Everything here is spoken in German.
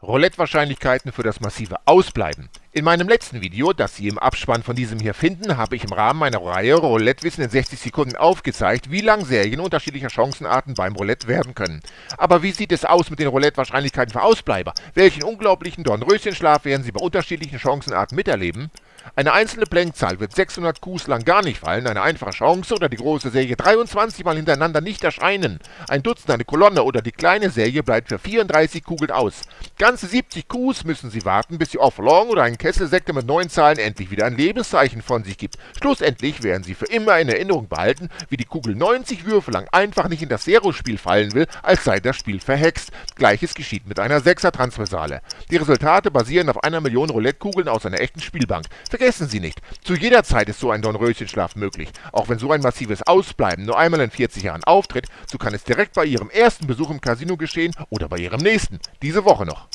Roulette-Wahrscheinlichkeiten für das massive Ausbleiben. In meinem letzten Video, das Sie im Abspann von diesem hier finden, habe ich im Rahmen meiner Reihe Roulette-Wissen in 60 Sekunden aufgezeigt, wie lang Serien unterschiedlicher Chancenarten beim Roulette werden können. Aber wie sieht es aus mit den Roulette-Wahrscheinlichkeiten für Ausbleiber? Welchen unglaublichen Dornröschenschlaf werden Sie bei unterschiedlichen Chancenarten miterleben? Eine einzelne Blenkzahl wird 600 Qs lang gar nicht fallen, eine einfache Chance oder die große Serie 23 mal hintereinander nicht erscheinen. Ein Dutzend, eine Kolonne oder die kleine Serie bleibt für 34 Kugeln aus. Ganze 70 Qs müssen Sie warten, bis die Off-Long oder ein Kesselsektor mit neun Zahlen endlich wieder ein Lebenszeichen von sich gibt. Schlussendlich werden Sie für immer in Erinnerung behalten, wie die Kugel 90 Würfe lang einfach nicht in das Zero-Spiel fallen will, als sei das Spiel verhext. Gleiches geschieht mit einer 6er Transversale. Die Resultate basieren auf einer Million Roulette-Kugeln aus einer echten Spielbank. Vergessen Sie nicht, zu jeder Zeit ist so ein Dornröschenschlaf möglich. Auch wenn so ein massives Ausbleiben nur einmal in 40 Jahren auftritt, so kann es direkt bei Ihrem ersten Besuch im Casino geschehen oder bei Ihrem nächsten, diese Woche noch.